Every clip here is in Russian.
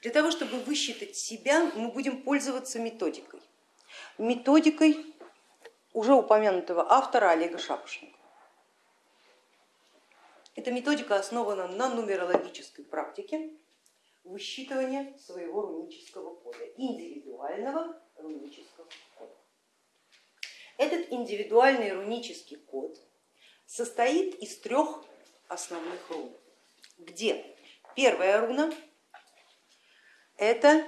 Для того, чтобы высчитать себя, мы будем пользоваться методикой. Методикой уже упомянутого автора Олега Шапошникова. Эта методика основана на нумерологической практике высчитывания своего рунического кода, индивидуального рунического кода. Этот индивидуальный рунический код состоит из трех основных рун, где первая руна это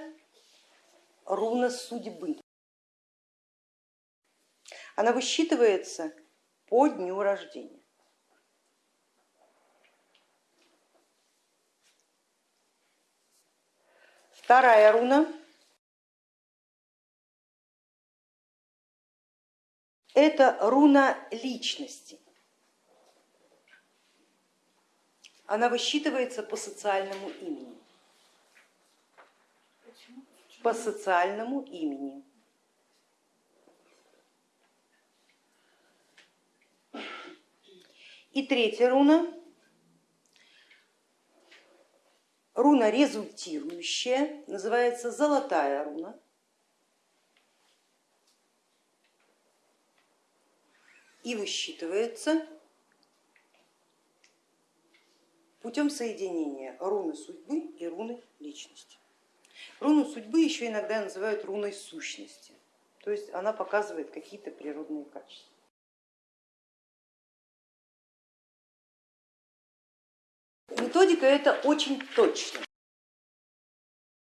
руна судьбы. Она высчитывается по дню рождения. Вторая руна это руна личности. Она высчитывается по социальному имени по социальному имени. И третья руна, руна результирующая, называется золотая руна. И высчитывается путем соединения руны судьбы и руны личности. Руну судьбы еще иногда называют руной сущности, то есть она показывает какие-то природные качества. Методика это очень точно.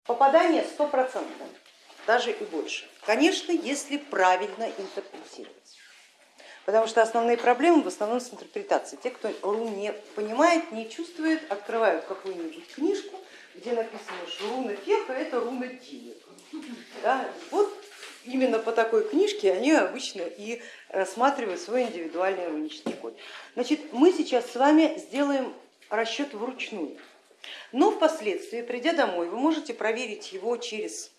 Попадание стопроцентное, даже и больше. Конечно, если правильно интерпретировать. Потому что основные проблемы в основном с интерпретацией. Те, кто рун не понимает, не чувствует, открывают какую-нибудь книжку, где написано, что руна феха это руна денег. Да? Вот именно по такой книжке они обычно и рассматривают свой индивидуальный рунический код. Значит, мы сейчас с вами сделаем расчет вручную, но впоследствии, придя домой, вы можете проверить его через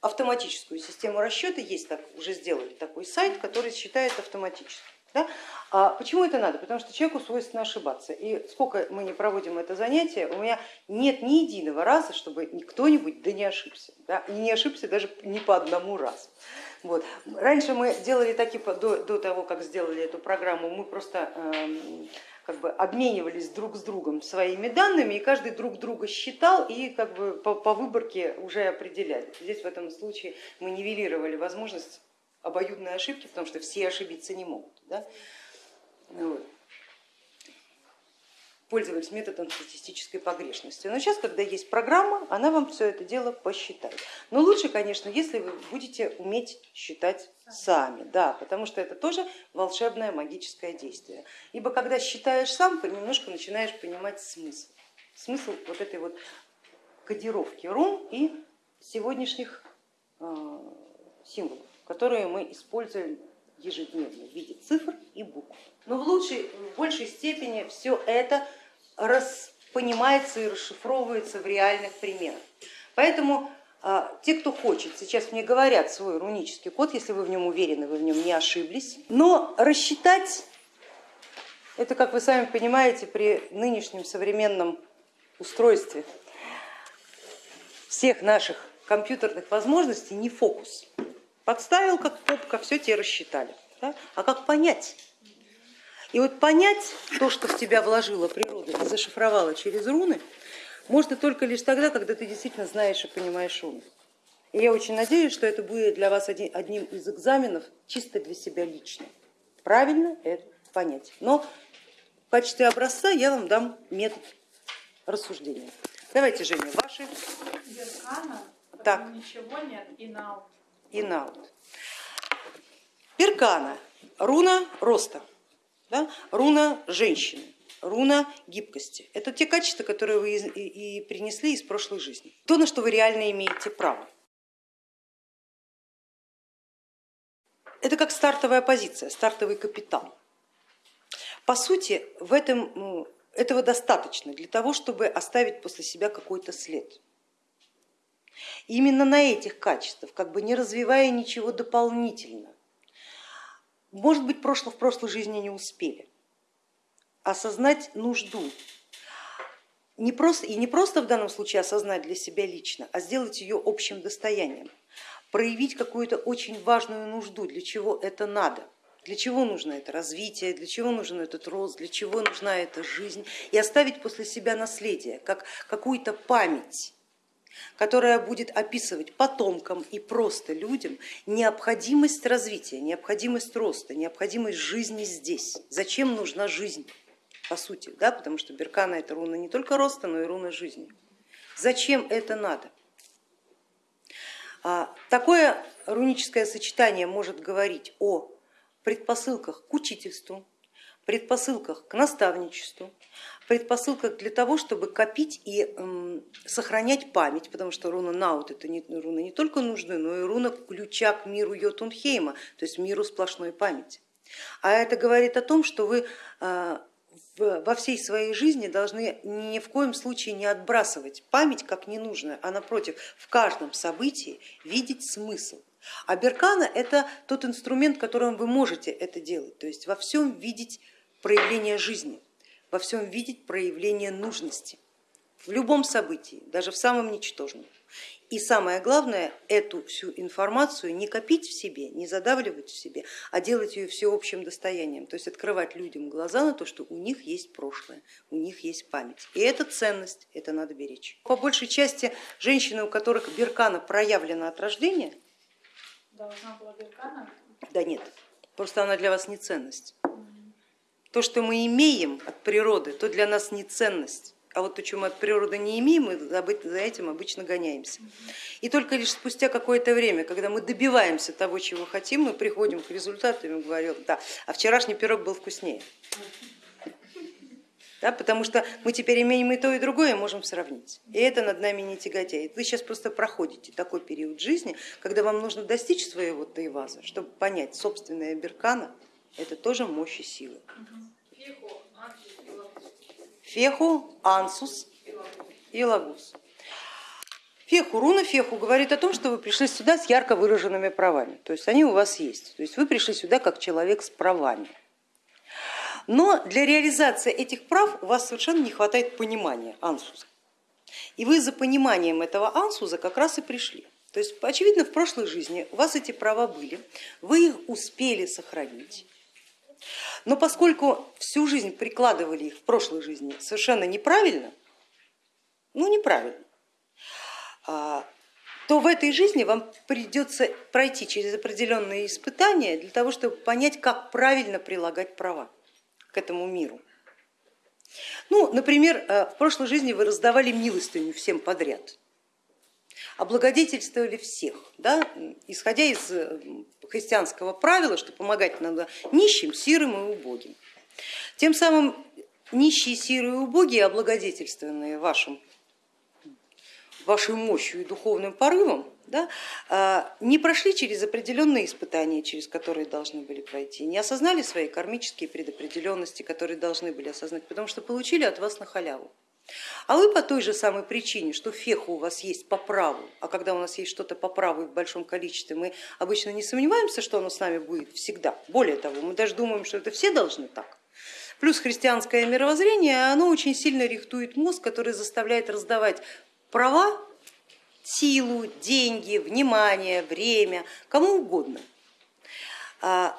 автоматическую систему расчета. Есть так, уже сделали такой сайт, который считает автоматически. Да? А почему это надо? Потому что человеку свойственно ошибаться. И сколько мы не проводим это занятие, у меня нет ни единого раза, чтобы кто-нибудь да не ошибся. Да? И не ошибся даже не по одному разу. Вот. Раньше мы делали такие, до, до того, как сделали эту программу, мы просто э, как бы обменивались друг с другом своими данными, и каждый друг друга считал и как бы по, по выборке уже определяли. Здесь в этом случае мы нивелировали возможность обоюдной ошибки, потому что все ошибиться не могут. Да? Вот. Пользовались методом статистической погрешности. Но сейчас, когда есть программа, она вам все это дело посчитает. Но лучше, конечно, если вы будете уметь считать сами, да, потому что это тоже волшебное магическое действие. Ибо когда считаешь сам, немножко начинаешь понимать смысл. Смысл вот этой вот кодировки рун и сегодняшних э, символов которые мы используем ежедневно в виде цифр и букв. Но в, лучшей, в большей степени все это понимается и расшифровывается в реальных примерах. Поэтому а, те, кто хочет, сейчас мне говорят свой рунический код, если вы в нем уверены, вы в нем не ошиблись, но рассчитать, это, как вы сами понимаете, при нынешнем современном устройстве всех наших компьютерных возможностей не фокус. Подставил как попка, все тебе рассчитали. Да? А как понять? И вот понять то, что в тебя вложила природа и зашифровала через руны, можно только лишь тогда, когда ты действительно знаешь и понимаешь руны. И я очень надеюсь, что это будет для вас одним из экзаменов чисто для себя лично. Правильно это понять. Но в качестве образца я вам дам метод рассуждения. Давайте, Женя, ваши. Беркана, так. ничего нет, и наут и наут. Перкана, руна роста, да? руна женщины, руна гибкости. Это те качества, которые вы и принесли из прошлой жизни. То, на что вы реально имеете право. Это как стартовая позиция, стартовый капитал. По сути, в этом, ну, этого достаточно для того, чтобы оставить после себя какой-то след. Именно на этих качествах, как бы не развивая ничего дополнительно, может быть, прошло, в прошлой жизни не успели. Осознать нужду. Не просто, и не просто в данном случае осознать для себя лично, а сделать ее общим достоянием, проявить какую-то очень важную нужду, для чего это надо, для чего нужно это развитие, для чего нужен этот рост, для чего нужна эта жизнь, и оставить после себя наследие, как какую-то память которая будет описывать потомкам и просто людям необходимость развития, необходимость роста, необходимость жизни здесь. Зачем нужна жизнь, по сути, да? потому что Беркана это руна не только роста, но и руна жизни. Зачем это надо? А, такое руническое сочетание может говорить о предпосылках к учительству, предпосылках к наставничеству, предпосылках для того, чтобы копить и сохранять память, потому что руна Наут это не, руна не только нужны, но и руна ключа к миру Йотунхейма, то есть миру сплошной памяти. А это говорит о том, что вы а, во всей своей жизни должны ни в коем случае не отбрасывать память как ненужную, а напротив, в каждом событии видеть смысл. А беркана это тот инструмент, которым вы можете это делать, то есть во всем видеть проявление жизни во всем видеть проявление нужности, в любом событии, даже в самом ничтожном. И самое главное, эту всю информацию не копить в себе, не задавливать в себе, а делать ее всеобщим достоянием, то есть открывать людям глаза на то, что у них есть прошлое, у них есть память. И это ценность, это надо беречь. По большей части женщины, у которых беркана проявлена от рождения, должна была беркана? Да нет, просто она для вас не ценность. То, что мы имеем от природы, то для нас не ценность. А вот то, что мы от природы не имеем, мы за этим обычно гоняемся. И только лишь спустя какое-то время, когда мы добиваемся того, чего хотим, мы приходим к результату и говорим, да, а вчерашний пирог был вкуснее. Да, потому что мы теперь имеем и то, и другое, и можем сравнить. И это над нами не тяготеет. Вы сейчас просто проходите такой период жизни, когда вам нужно достичь своего тайваза, чтобы понять собственная беркана, это тоже мощь и сила. Феху, ансус и лагус. Феху, руна феху говорит о том, что вы пришли сюда с ярко выраженными правами, то есть они у вас есть, то есть вы пришли сюда как человек с правами. Но для реализации этих прав у вас совершенно не хватает понимания ансуза. И вы за пониманием этого ансуза как раз и пришли. То есть, очевидно, в прошлой жизни у вас эти права были, вы их успели сохранить, но поскольку всю жизнь прикладывали их в прошлой жизни совершенно неправильно, ну неправильно, а, то в этой жизни вам придется пройти через определенные испытания для того, чтобы понять, как правильно прилагать права к этому миру. Ну, например, э, в прошлой жизни вы раздавали милостыню всем подряд, облагодетельствовали всех, да, исходя из э, христианского правила, что помогать надо нищим, сирым и убогим. Тем самым нищие, сирые и убогие, облагодетельствованные вашим, вашей мощью и духовным порывом, да, а, не прошли через определенные испытания, через которые должны были пройти, не осознали свои кармические предопределенности, которые должны были осознать, потому что получили от вас на халяву. А вы по той же самой причине, что феха у вас есть по праву, а когда у нас есть что-то по праву в большом количестве, мы обычно не сомневаемся, что оно с нами будет всегда. Более того, мы даже думаем, что это все должны так. Плюс христианское мировоззрение, оно очень сильно рихтует мозг, который заставляет раздавать права, силу, деньги, внимание, время, кому угодно. А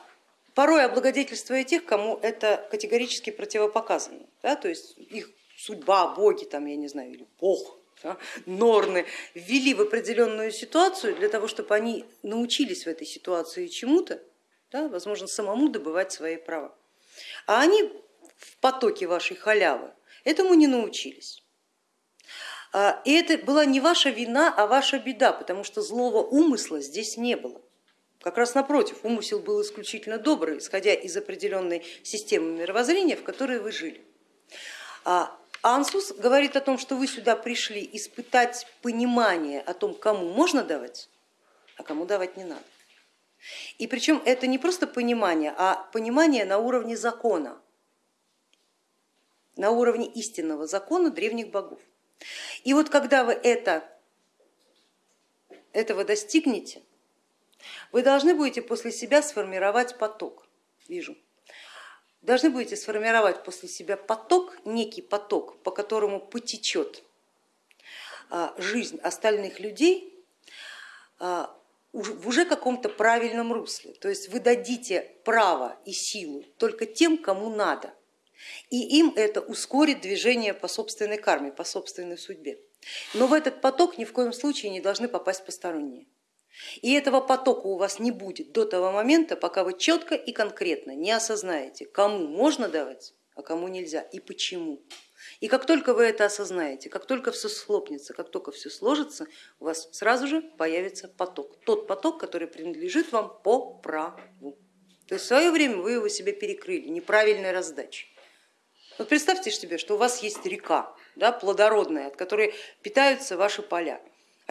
порой облагодетельствуя тех, кому это категорически противопоказано. Да, то есть их судьба, боги, там, я не знаю, или бог, да, норны ввели в определенную ситуацию для того, чтобы они научились в этой ситуации чему-то, да, возможно, самому добывать свои права. А они в потоке вашей халявы этому не научились. А, и это была не ваша вина, а ваша беда, потому что злого умысла здесь не было. Как раз напротив, умысел был исключительно добрый, исходя из определенной системы мировоззрения, в которой вы жили. А Ансус говорит о том, что вы сюда пришли испытать понимание о том, кому можно давать, а кому давать не надо. И причем это не просто понимание, а понимание на уровне закона, на уровне истинного закона древних богов. И вот когда вы это, этого достигнете, вы должны будете после себя сформировать поток. Вижу должны будете сформировать после себя поток, некий поток, по которому потечет а, жизнь остальных людей а, в уже каком-то правильном русле. То есть вы дадите право и силу только тем, кому надо. И им это ускорит движение по собственной карме, по собственной судьбе. Но в этот поток ни в коем случае не должны попасть посторонние. И этого потока у вас не будет до того момента, пока вы четко и конкретно не осознаете, кому можно давать, а кому нельзя и почему. И как только вы это осознаете, как только все схлопнется, как только все сложится, у вас сразу же появится поток. Тот поток, который принадлежит вам по праву. То есть в свое время вы его себе перекрыли неправильной раздачей. Вот представьте себе, что у вас есть река да, плодородная, от которой питаются ваши поля.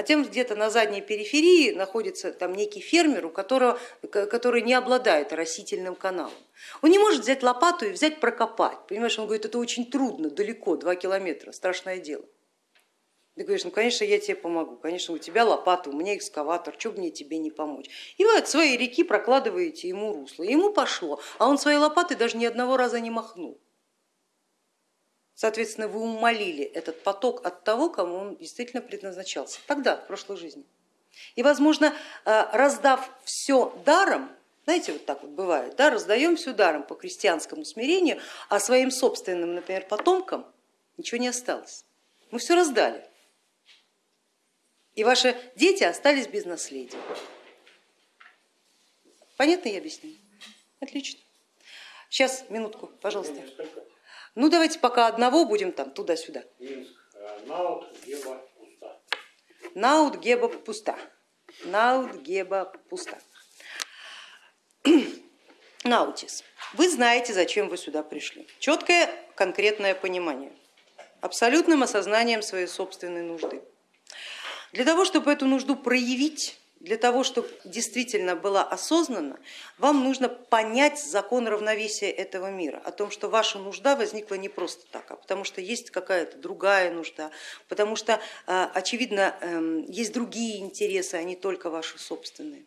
А тем где-то на задней периферии находится там некий фермер, у которого, который не обладает растительным каналом. Он не может взять лопату и взять прокопать. Понимаешь, он говорит, это очень трудно, далеко, два километра, страшное дело. Ты говоришь, ну конечно я тебе помогу, конечно у тебя лопата, у меня экскаватор, что бы мне тебе не помочь. И вы от своей реки прокладываете ему русло, ему пошло, а он своей лопатой даже ни одного раза не махнул. Соответственно, вы умолили этот поток от того, кому он действительно предназначался тогда, в прошлой жизни. И, возможно, э, раздав все даром, знаете, вот так вот бывает, да, раздаем все даром по крестьянскому смирению, а своим собственным, например, потомкам ничего не осталось. Мы все раздали. И ваши дети остались без наследия. Понятно я объясню? Отлично. Сейчас, минутку, пожалуйста. Ну давайте пока одного будем там туда-сюда. Э, Наут, Геба, пуста. Наут, Геба, пуста. Наут, Геба, пуста. Наутис. Вы знаете, зачем вы сюда пришли. Четкое, конкретное понимание. Абсолютным осознанием своей собственной нужды. Для того, чтобы эту нужду проявить, для того, чтобы действительно была осознанна, вам нужно понять закон равновесия этого мира, о том, что ваша нужда возникла не просто так, а потому что есть какая-то другая нужда, потому что, э, очевидно, эм, есть другие интересы, а не только ваши собственные.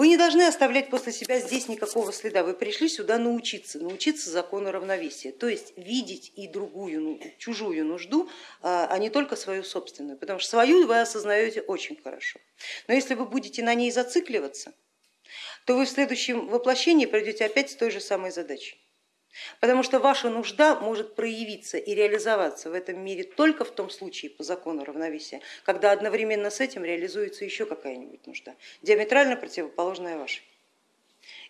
Вы не должны оставлять после себя здесь никакого следа. Вы пришли сюда научиться, научиться закону равновесия, то есть видеть и другую, ну, чужую нужду, а, а не только свою собственную, потому что свою вы осознаете очень хорошо. Но если вы будете на ней зацикливаться, то вы в следующем воплощении пройдете опять с той же самой задачей. Потому что ваша нужда может проявиться и реализоваться в этом мире только в том случае по закону равновесия, когда одновременно с этим реализуется еще какая-нибудь нужда, диаметрально противоположная вашей.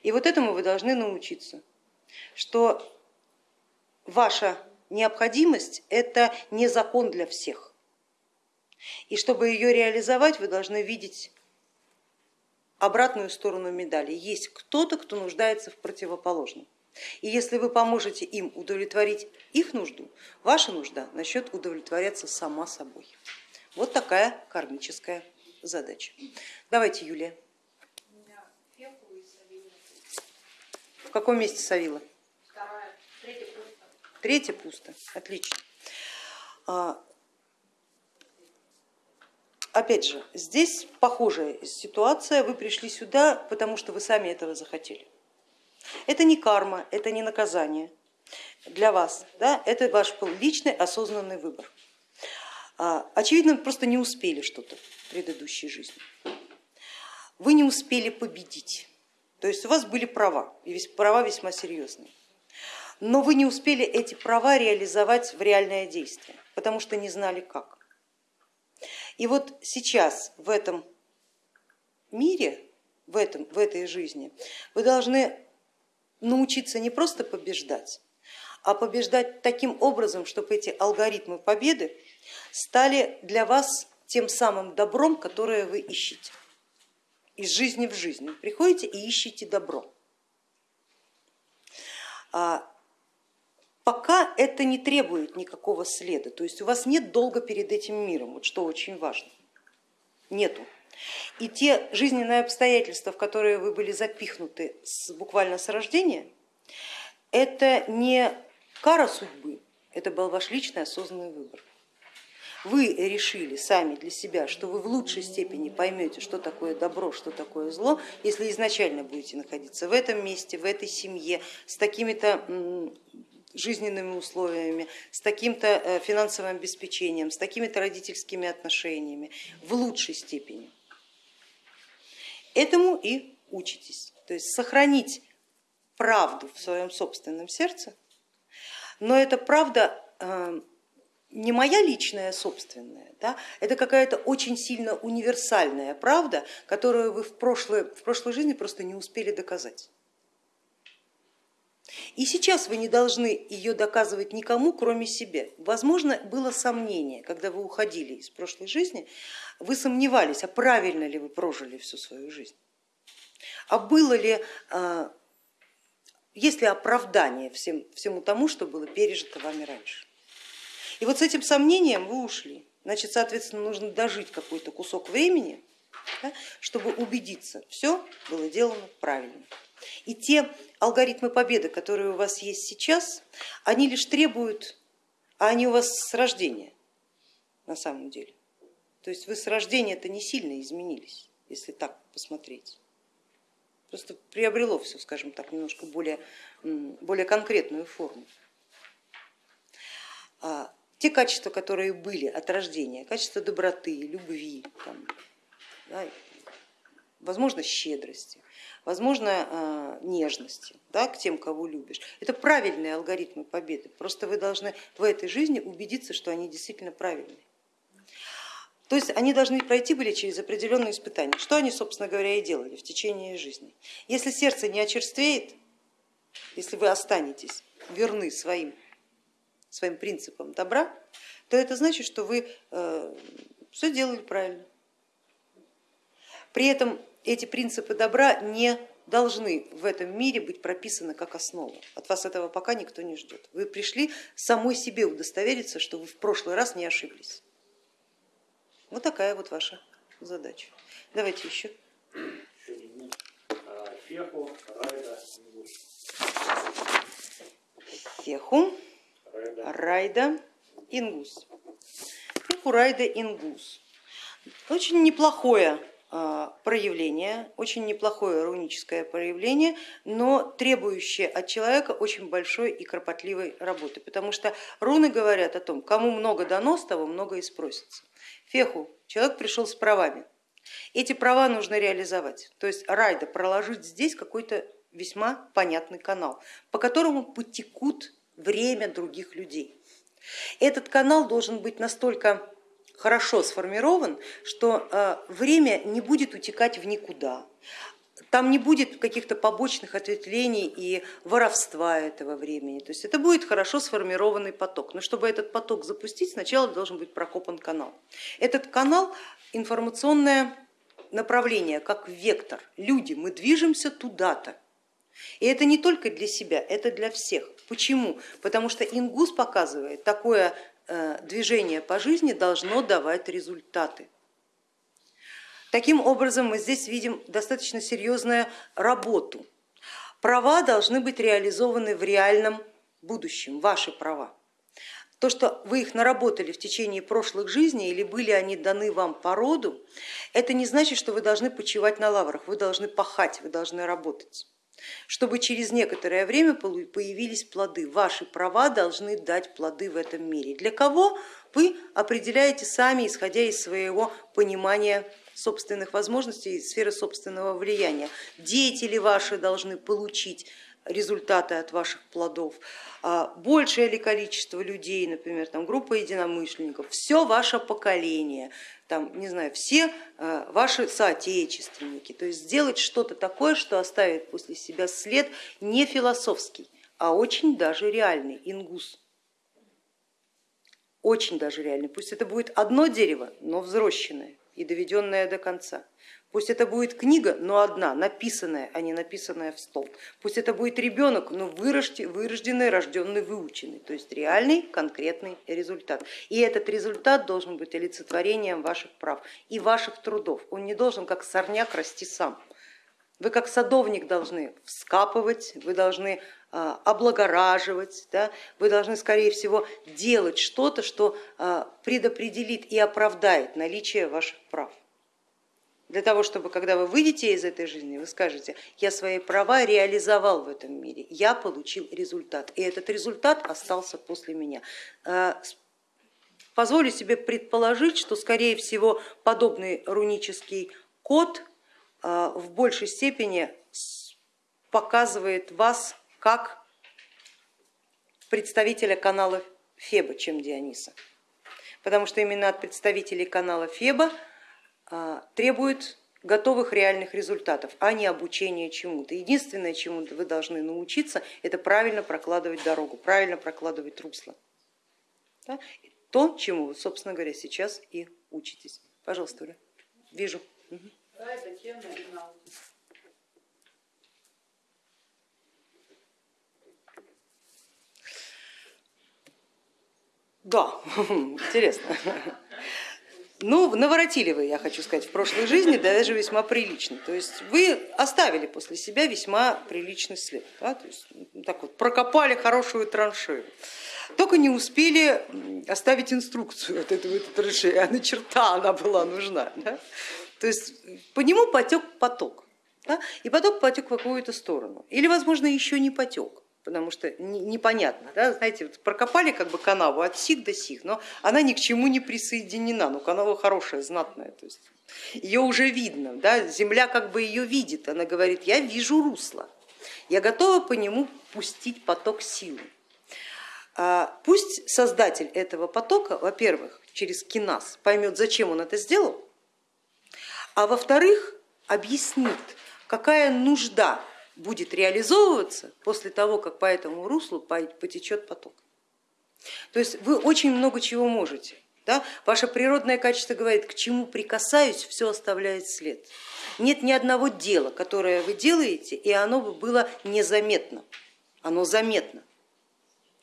И вот этому вы должны научиться, что ваша необходимость это не закон для всех. И чтобы ее реализовать, вы должны видеть обратную сторону медали. Есть кто-то, кто нуждается в противоположном. И если вы поможете им удовлетворить их нужду, ваша нужда начнет удовлетворяться сама собой. Вот такая кармическая задача. Давайте, Юлия. В каком месте пусто. Третья пусто, отлично. А, опять же, здесь похожая ситуация, вы пришли сюда, потому что вы сами этого захотели. Это не карма, это не наказание для вас, да? это ваш личный осознанный выбор. А, очевидно, вы просто не успели что-то в предыдущей жизни. Вы не успели победить, то есть у вас были права, и права весьма серьезные, но вы не успели эти права реализовать в реальное действие, потому что не знали как. И вот сейчас в этом мире, в, этом, в этой жизни вы должны научиться не просто побеждать, а побеждать таким образом, чтобы эти алгоритмы победы стали для вас тем самым добром, которое вы ищете. Из жизни в жизнь приходите и ищете добро. А пока это не требует никакого следа, то есть у вас нет долга перед этим миром, вот что очень важно, нету. И те жизненные обстоятельства, в которые вы были запихнуты с, буквально с рождения, это не кара судьбы, это был ваш личный осознанный выбор. вы решили сами для себя, что вы в лучшей степени поймете, что такое добро, что такое зло, если изначально будете находиться в этом месте, в этой семье, с такими-то жизненными условиями, с таким-то э, финансовым обеспечением, с такими-то родительскими отношениями, в лучшей степени. Этому и учитесь, то есть сохранить правду в своем собственном сердце, но эта правда э, не моя личная собственная, да, это какая-то очень сильно универсальная правда, которую вы в прошлой, в прошлой жизни просто не успели доказать. И сейчас вы не должны ее доказывать никому, кроме себя. Возможно, было сомнение, когда вы уходили из прошлой жизни, вы сомневались, а правильно ли вы прожили всю свою жизнь, а было ли, а, есть ли оправдание всем, всему тому, что было пережито вами раньше. И вот с этим сомнением вы ушли. Значит, соответственно, нужно дожить какой-то кусок времени, да, чтобы убедиться, все было делано правильно. И те алгоритмы победы, которые у вас есть сейчас, они лишь требуют, а они у вас с рождения на самом деле. То есть вы с рождения это не сильно изменились, если так посмотреть. Просто приобрело все, скажем так, немножко более, более конкретную форму. А те качества, которые были от рождения, качество доброты, любви, там, да, возможно, щедрости, возможно, э, нежности да, к тем, кого любишь. Это правильные алгоритмы победы, просто вы должны в этой жизни убедиться, что они действительно правильные. То есть они должны пройти были через определенные испытания, что они, собственно говоря, и делали в течение жизни. Если сердце не очерствеет, если вы останетесь верны своим, своим принципам добра, то это значит, что вы э, все делали правильно. При этом эти принципы добра не должны в этом мире быть прописаны как основа. От вас этого пока никто не ждет. Вы пришли самой себе удостовериться, что вы в прошлый раз не ошиблись. Вот такая вот ваша задача. Давайте еще. Феху, райда, Феху, райда, ингус. Феху, райда, ингус. Очень неплохое проявление, очень неплохое руническое проявление, но требующее от человека очень большой и кропотливой работы, потому что руны говорят о том, кому много дано, с того много и спросится. Феху, человек пришел с правами, эти права нужно реализовать, то есть райда проложить здесь какой-то весьма понятный канал, по которому потекут время других людей. Этот канал должен быть настолько хорошо сформирован, что э, время не будет утекать в никуда. Там не будет каких-то побочных ответвлений и воровства этого времени. То есть это будет хорошо сформированный поток. Но чтобы этот поток запустить, сначала должен быть прокопан канал. Этот канал информационное направление, как вектор. Люди, мы движемся туда-то. И это не только для себя, это для всех. Почему? Потому что Ингус показывает такое движение по жизни должно давать результаты. Таким образом, мы здесь видим достаточно серьезную работу. Права должны быть реализованы в реальном будущем, ваши права. То, что вы их наработали в течение прошлых жизней или были они даны вам по роду, это не значит, что вы должны почивать на лаврах, вы должны пахать, вы должны работать чтобы через некоторое время появились плоды. Ваши права должны дать плоды в этом мире. Для кого вы определяете сами, исходя из своего понимания собственных возможностей и сферы собственного влияния. Деятели ваши должны получить результаты от ваших плодов, а большее ли количество людей, например, там, группа единомышленников, все ваше поколение, там, не знаю, все э, ваши соотечественники, то есть сделать что-то такое, что оставит после себя след не философский, а очень даже реальный, ингус. Очень даже реальный. Пусть это будет одно дерево, но взрощенное и доведенное до конца. Пусть это будет книга, но одна, написанная, а не написанная в стол. Пусть это будет ребенок, но вырожденный, рожденный, выученный, то есть реальный конкретный результат. И этот результат должен быть олицетворением ваших прав и ваших трудов. Он не должен как сорняк расти сам. Вы как садовник должны вскапывать, вы должны а, облагораживать, да? вы должны, скорее всего, делать что-то, что а, предопределит и оправдает наличие ваших прав. Для того, чтобы когда вы выйдете из этой жизни, вы скажете, я свои права реализовал в этом мире, я получил результат, и этот результат остался после меня. А, позволю себе предположить, что, скорее всего, подобный рунический код в большей степени показывает вас как представителя канала Феба, чем Диониса. Потому что именно от представителей канала Феба а, требуют готовых реальных результатов, а не обучения чему-то. Единственное, чему вы должны научиться, это правильно прокладывать дорогу, правильно прокладывать русло. Да? То, чему вы, собственно говоря, сейчас и учитесь. Пожалуйста, Оля. Вижу. Да, интересно. Ну, наворотили вы, я хочу сказать, в прошлой жизни, даже весьма прилично. То есть вы оставили после себя весьма приличный след. Да? То есть, так вот, прокопали хорошую траншею. Только не успели оставить инструкцию от этого траншеи, а на черта она была нужна. Да? То есть по нему потек поток. Да? И поток потек в какую-то сторону. Или, возможно, еще не потек потому что непонятно, да, знаете, вот прокопали как бы канаву от сих до сих, но она ни к чему не присоединена, но канава хорошая, знатная, то есть ее уже видно, да, земля как бы ее видит, она говорит, я вижу русло, я готова по нему пустить поток силы. А пусть создатель этого потока, во-первых, через киназ поймет, зачем он это сделал, а во-вторых, объяснит, какая нужда будет реализовываться после того, как по этому руслу потечет поток. То есть вы очень много чего можете. Да? Ваше природное качество говорит, к чему прикасаюсь, все оставляет след. Нет ни одного дела, которое вы делаете, и оно бы было незаметно. Оно заметно.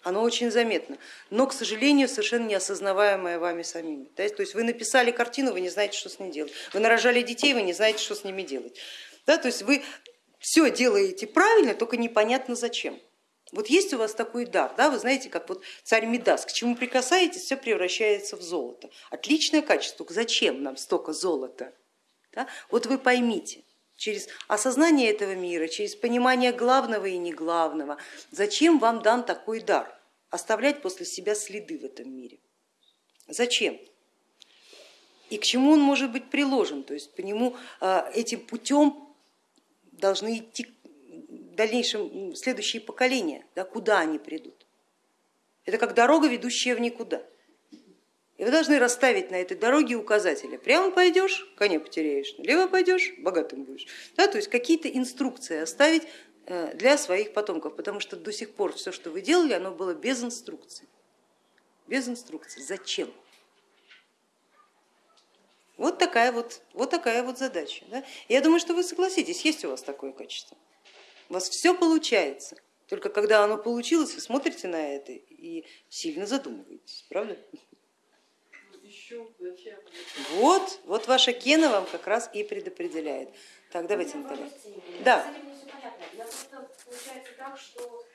Оно очень заметно, но, к сожалению, совершенно неосознаваемое вами самими. То есть вы написали картину, вы не знаете, что с ней делать. Вы нарожали детей, вы не знаете, что с ними делать. Да, то есть вы все делаете правильно, только непонятно зачем. Вот есть у вас такой дар, да, вы знаете, как вот царь Медас, к чему прикасаетесь, все превращается в золото. Отличное качество, зачем нам столько золота? Да? Вот вы поймите, через осознание этого мира, через понимание главного и неглавного, зачем вам дан такой дар, оставлять после себя следы в этом мире. Зачем? И к чему он может быть приложен, то есть по нему а, этим путем должны идти в дальнейшем следующие поколения, да, куда они придут. Это как дорога, ведущая в никуда. И вы должны расставить на этой дороге указатели. Прямо пойдешь, коня потеряешь, налево пойдешь, богатым будешь. Да, то есть какие-то инструкции оставить э, для своих потомков, потому что до сих пор все, что вы делали, оно было без инструкции. Без инструкции. Зачем? Вот такая вот, вот, такая вот задача. Да? Я думаю, что вы согласитесь, есть у вас такое качество. У вас все получается. Только когда оно получилось, вы смотрите на это и сильно задумываетесь, правда? Вот, вот ваша кена вам как раз и предопределяет. Так, давайте, Наталья. Да. Я просто получается так, что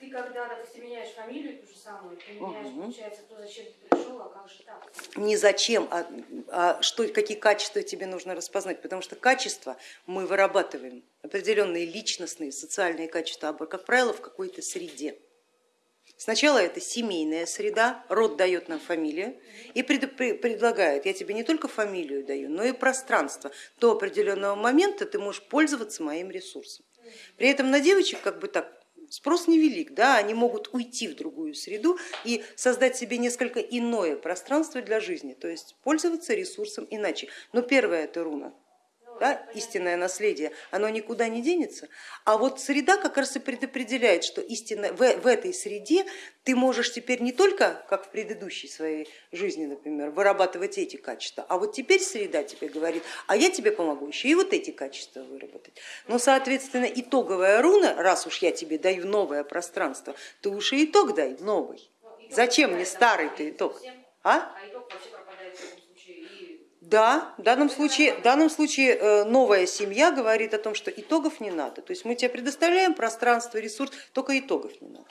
ты когда, допустим, меняешь фамилию ту же самую, ты меняешь, угу. получается, то, зачем ты пришел, а как же так? Не зачем, а, а что, какие качества тебе нужно распознать, потому что качества мы вырабатываем, определенные личностные, социальные качества, как правило, в какой-то среде. Сначала это семейная среда, род дает нам фамилию и пред, предлагает, я тебе не только фамилию даю, но и пространство. До определенного момента ты можешь пользоваться моим ресурсом. При этом на девочек как бы так спрос невелик, да, они могут уйти в другую среду и создать себе несколько иное пространство для жизни, то есть пользоваться ресурсом иначе. Но первое это руна, да, истинное наследие, оно никуда не денется. А вот среда как раз и предопределяет, что истинно, в, в этой среде ты можешь теперь не только, как в предыдущей своей жизни, например, вырабатывать эти качества, а вот теперь среда тебе говорит, а я тебе помогу еще и вот эти качества выработать. Но, соответственно, итоговая руна, раз уж я тебе даю новое пространство, ты уж и итог дай новый. Зачем мне старый ты итог? А? а итог вообще пропадает в этом случае. Да, в данном случае, в данном случае э, новая семья говорит о том, что итогов не надо. То есть мы тебе предоставляем пространство, ресурс, только итогов не надо.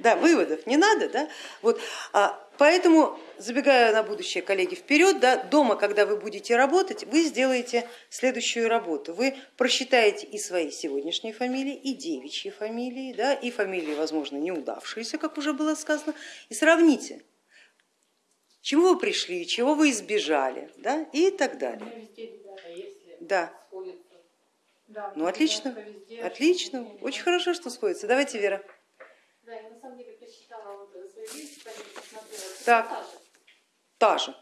Да, выводов не надо, да? Вот, а, поэтому, забегая на будущее, коллеги, вперед, да, дома, когда вы будете работать, вы сделаете следующую работу. Вы просчитаете и свои сегодняшние фамилии, и девичьи фамилии, да, и фамилии, возможно, неудавшиеся, как уже было сказано, и сравните, чего вы пришли, чего вы избежали, да, и так далее. Да, ну отлично, отлично, очень хорошо, что сходится. Давайте, Вера. Да, я на самом деле посчитала вот свои вещи, посмотрела. Так. Та же.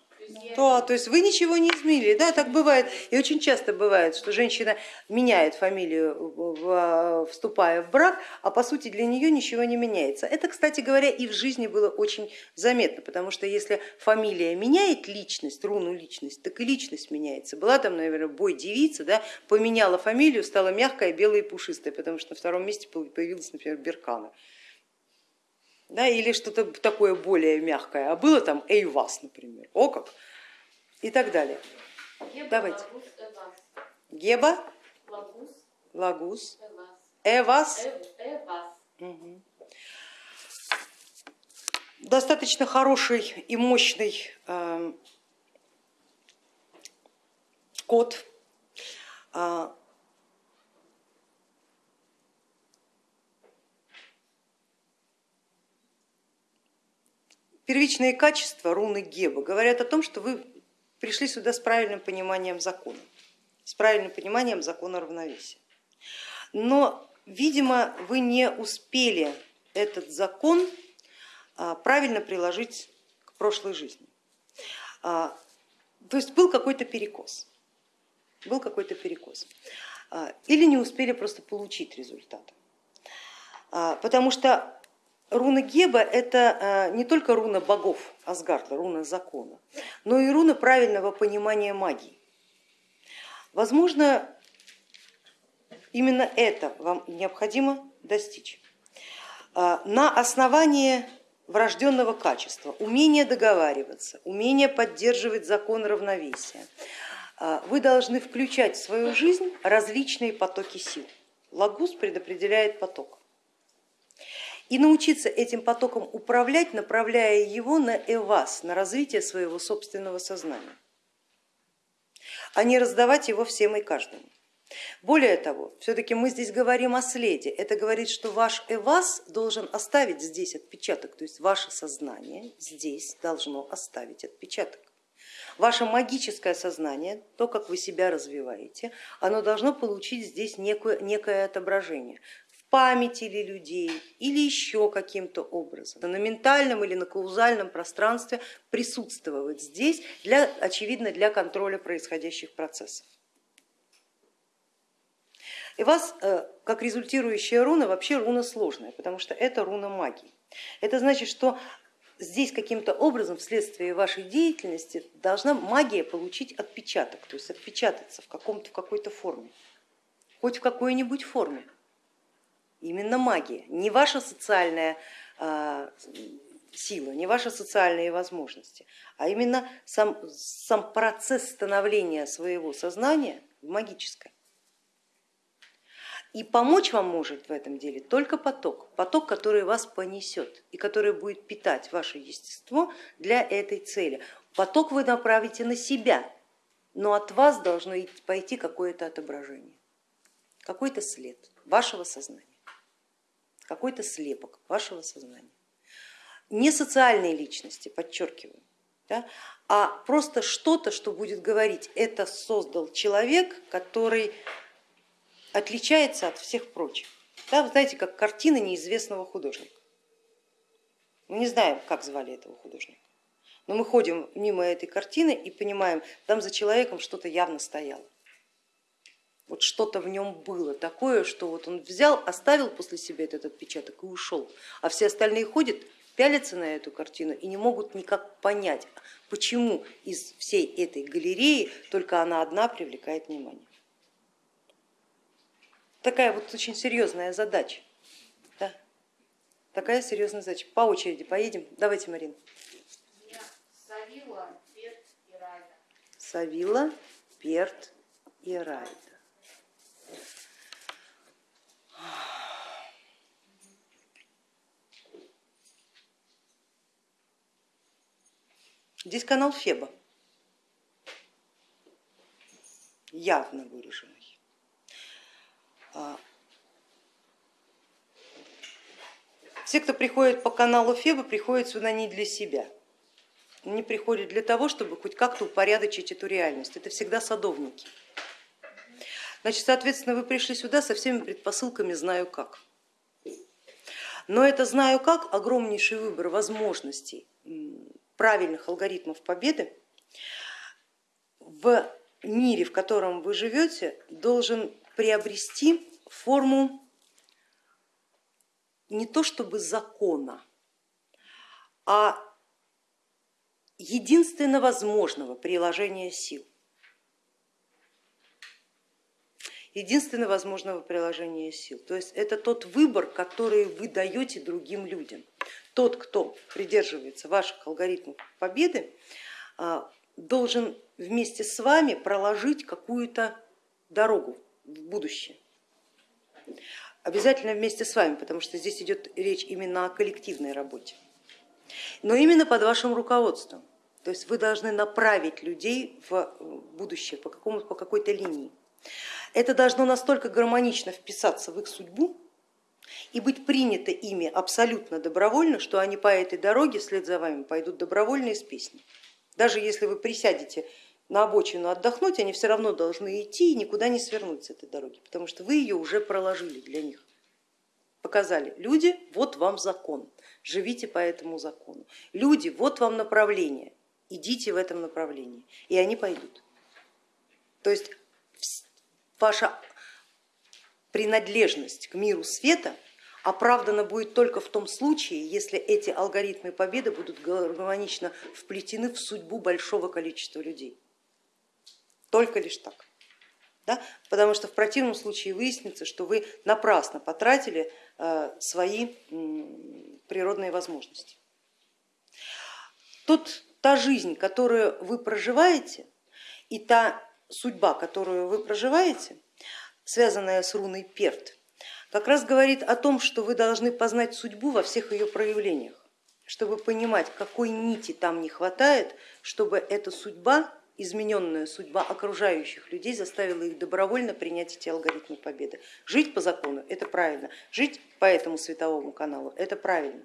То То, есть вы ничего не изменили, да, так бывает. И очень часто бывает, что женщина меняет фамилию, в- в- вступая в брак, а по сути для нее ничего не меняется. Это, кстати говоря, и в жизни было очень заметно, потому что если фамилия меняет личность, руну личность, так и личность меняется. Была там, наверное, бой девица, да, поменяла фамилию, стала мягкая, белая и пушистая, потому что на втором месте появилась, например, Беркана. Да, или что-то такое более мягкое, а было там Эйвас, например, о как, и так далее. Еба, Давайте. Лагус, Эвас. Геба, Лагус, Лагус, Эвас. Эвас. Эв- Эвас. Мгм. Достаточно хороший и мощный э, код. А, Первичные качества руны Геба говорят о том, что вы пришли сюда с правильным пониманием закона, с правильным пониманием закона равновесия. Но, видимо, вы не успели этот закон а, правильно приложить к прошлой жизни. А, То есть был какой-то перекос, был какой-то перекос. А, Или не успели просто получить результат. Потому что руна Геба это а, не только руна богов Асгарда, руна закона, но и руна правильного понимания магии. Возможно, именно это вам необходимо достичь. А, На основании врожденного качества, умения договариваться, умения поддерживать закон равновесия, а, вы должны включать в свою жизнь различные потоки сил. Лагус предопределяет поток. И научиться этим потоком управлять, направляя его на эвас, на развитие своего собственного сознания, а не раздавать его всем и каждому. Более того, все-таки мы здесь говорим о следе. Это говорит, что ваш эвас должен оставить здесь отпечаток, то есть ваше сознание здесь должно оставить отпечаток. Ваше магическое сознание, то, как вы себя развиваете, оно должно получить здесь некое, некое отображение памяти ли людей или еще каким-то образом. На ментальном или на каузальном пространстве присутствовать здесь, для, очевидно, для контроля происходящих процессов. И вас, э, как результирующая руна, вообще руна сложная, потому что это руна магии. Это значит, что здесь каким-то образом вследствие вашей деятельности должна магия получить отпечаток, то есть отпечататься в, в какой-то форме, хоть в какой-нибудь форме. Именно магия, не ваша социальная а, сила, не ваши социальные возможности, а именно сам, сам процесс становления своего сознания магическое. И помочь вам может в этом деле только поток, поток, который вас понесет и который будет питать ваше естество для этой цели. Поток вы направите на себя, но от вас должно пойти какое-то отображение, какой-то след вашего сознания, какой-то слепок вашего сознания. Не социальные личности, подчеркиваю, да, а просто что-то, что будет говорить, это создал человек, который отличается от всех прочих. Да, вы знаете, как картина неизвестного художника. Мы не знаем, как звали этого художника, но мы ходим мимо этой картины и понимаем, там за человеком что-то явно стояло. Вот что-то в нем было такое, что вот он взял, оставил после себя этот отпечаток и ушел, а все остальные ходят, пялятся на эту картину и не могут никак понять, почему из всей этой галереи только она одна привлекает внимание такая вот очень серьезная задача. Да? Такая серьезная задача. По очереди поедем. Давайте, Марина. Я Савила, Бет и Райда. Савила, Перт и Райда. Здесь канал Феба, явно выраженный. А, все, кто приходит по каналу Феба, приходят сюда не для себя, не приходят для того, чтобы хоть как-то упорядочить эту реальность. Это всегда садовники. Значит, соответственно, вы пришли сюда со всеми предпосылками знаю как. Но это знаю как огромнейший выбор возможностей правильных алгоритмов победы в мире, в котором вы живете, должен приобрести форму не то чтобы закона, а единственно возможного приложения сил. единственно возможного приложения сил. То есть это тот выбор, который вы даете другим людям. Тот, кто придерживается ваших алгоритмов победы, а, должен вместе с вами проложить какую-то дорогу в будущее. Обязательно вместе с вами, потому что здесь идет речь именно о коллективной работе. Но именно под вашим руководством. То есть вы должны направить людей в будущее по, по какой-то линии. Это должно настолько гармонично вписаться в их судьбу и быть принято ими абсолютно добровольно, что они по этой дороге вслед за вами пойдут добровольно из песни. Даже если вы присядете на обочину отдохнуть, они все равно должны идти и никуда не свернуть с этой дороги, потому что вы ее уже проложили для них. Показали, люди, вот вам закон, живите по этому закону. Люди, вот вам направление, идите в этом направлении, и они пойдут. То есть ваша принадлежность к миру света оправдана будет только в том случае, если эти алгоритмы победы будут гармонично вплетены в судьбу большого количества людей. Только лишь так. Да? Потому что в противном случае выяснится, что вы напрасно потратили э, свои природные возможности. Тут та жизнь, которую вы проживаете, и та судьба, которую вы проживаете, связанная с руной Перт, как раз говорит о том, что вы должны познать судьбу во всех ее проявлениях, чтобы понимать, какой нити там не хватает, чтобы эта судьба, измененная судьба окружающих людей заставила их добровольно принять эти алгоритмы победы. Жить по закону это правильно, жить по этому световому каналу это правильно.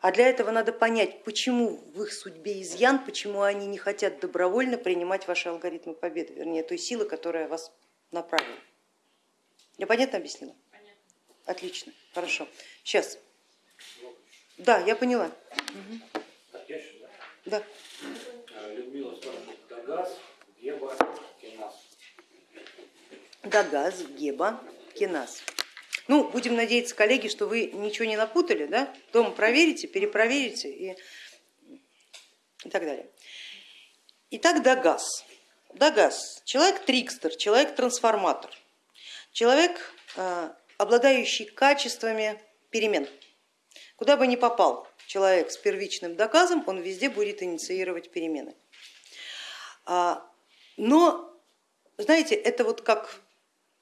А для этого надо понять, почему в их судьбе изъян, почему они не хотят добровольно принимать ваши алгоритмы победы, вернее той силы, которая вас направила. Я понятно объяснила? Понятно. Отлично, хорошо. Сейчас. Да, я поняла. Угу. да? Да. Людмила спрашивает, Дагаз, Геба, Кенас. Дагаз, Геба, Кенас. Ну, будем надеяться, коллеги, что вы ничего не напутали, да? дома проверите, перепроверите и, и так далее. Итак, Дагас. Дагас, человек-трикстер, человек-трансформатор, человек, э, обладающий качествами перемен. Куда бы ни попал человек с первичным доказом, он везде будет инициировать перемены. А, но, знаете, это вот как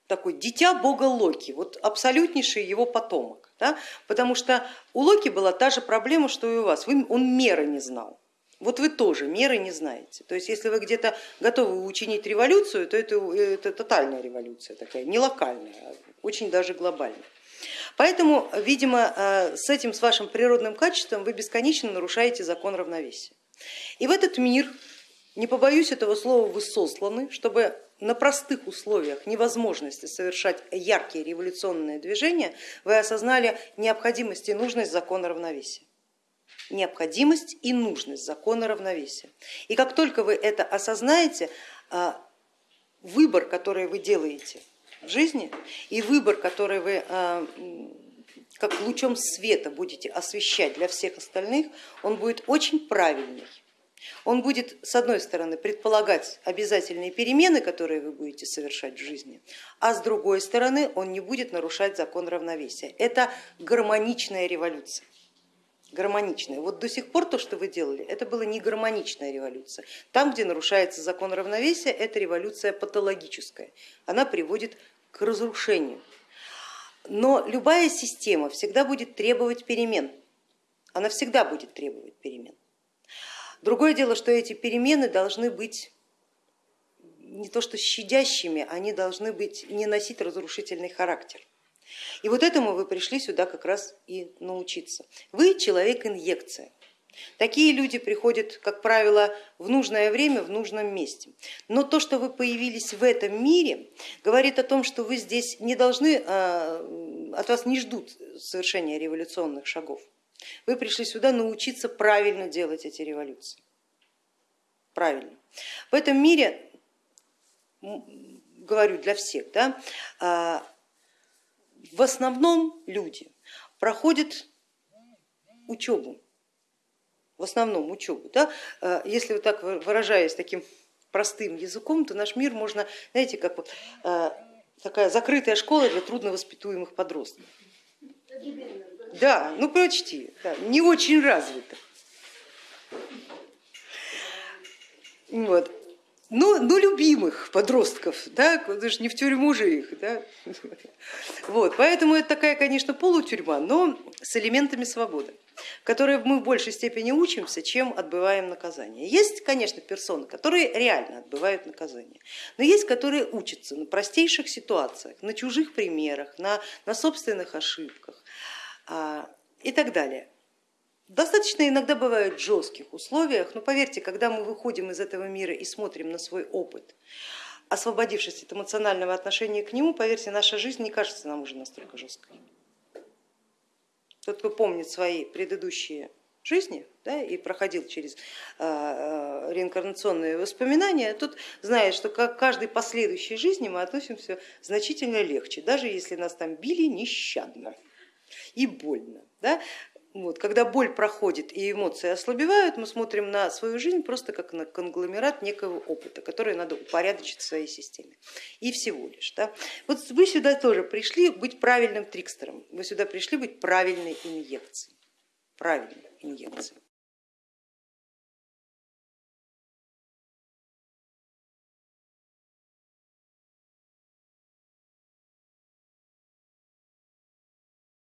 такой дитя бога Локи, вот абсолютнейший его потомок, да? потому что у Локи была та же проблема, что и у вас, Вы, он меры не знал. Вот вы тоже меры не знаете. То есть если вы где-то готовы учинить революцию, то это, это тотальная революция такая, не локальная, а очень даже глобальная. Поэтому, видимо, э, с этим, с вашим природным качеством вы бесконечно нарушаете закон равновесия. И в этот мир, не побоюсь этого слова, вы сосланы, чтобы на простых условиях невозможности совершать яркие революционные движения, вы осознали необходимость и нужность закона равновесия. Необходимость и нужность закона равновесия. И как только вы это осознаете, а, выбор, который вы делаете в жизни, и выбор, который вы а, как лучом света будете освещать для всех остальных, он будет очень правильный он будет, с одной стороны, предполагать обязательные перемены, которые вы будете совершать в жизни, а с другой стороны, он не будет нарушать закон равновесия. Это гармоничная революция. гармоничная. Вот до сих пор то, что вы делали, это была не гармоничная революция. Там, где нарушается закон равновесия, это революция патологическая. Она приводит к разрушению. Но любая система всегда будет требовать перемен. Она всегда будет требовать перемен. Другое дело, что эти перемены должны быть не то что щадящими, они должны быть, не носить разрушительный характер. И вот этому вы пришли сюда как раз и научиться. Вы человек-инъекция. Такие люди приходят, как правило, в нужное время, в нужном месте. Но то, что вы появились в этом мире, говорит о том, что вы здесь не должны, а, от вас не ждут совершения революционных шагов. Вы пришли сюда научиться правильно делать эти революции. Правильно. В этом мире, говорю для всех, да, а, в основном люди проходят учебу, в основном учебу. Да? Э, если вот так выражаясь таким простым языком, то наш мир можно, знаете, как вот э, такая закрытая школа для трудновоспитуемых подростков. Да, ну почти, да, не очень развита. Вот ну, ну любимых подростков, да, даже не в тюрьму же их. Да? Вот, поэтому это такая, конечно, полутюрьма, но с элементами свободы, в которой мы в большей степени учимся, чем отбываем наказание. Есть, конечно, персоны, которые реально отбывают наказание, но есть, которые учатся на простейших ситуациях, на чужих примерах, на, на собственных ошибках и так далее. Достаточно иногда бывают в жестких условиях, но поверьте, когда мы выходим из этого мира и смотрим на свой опыт, освободившись от эмоционального отношения к нему, поверьте, наша жизнь не кажется нам уже настолько жесткой. Тот, кто помнит свои предыдущие жизни да, и проходил через э, реинкарнационные воспоминания, тот знает, что к каждой последующей жизни мы относимся значительно легче, даже если нас там били нещадно и больно. Да? Вот, когда боль проходит и эмоции ослабевают, мы смотрим на свою жизнь просто как на конгломерат некого опыта, который надо упорядочить в своей системе. И всего лишь. Да? Вот вы сюда тоже пришли быть правильным трикстером, вы сюда пришли быть правильной инъекцией. Правильной инъекцией.